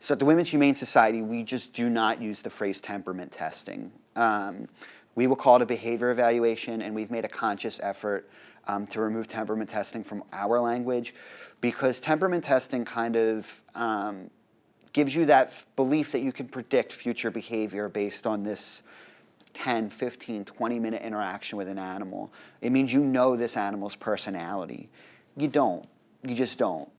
So at the Women's Humane Society, we just do not use the phrase temperament testing. Um, we will call it a behavior evaluation, and we've made a conscious effort um, to remove temperament testing from our language because temperament testing kind of um, gives you that belief that you can predict future behavior based on this 10, 15, 20 minute interaction with an animal. It means you know this animal's personality. You don't. You just don't.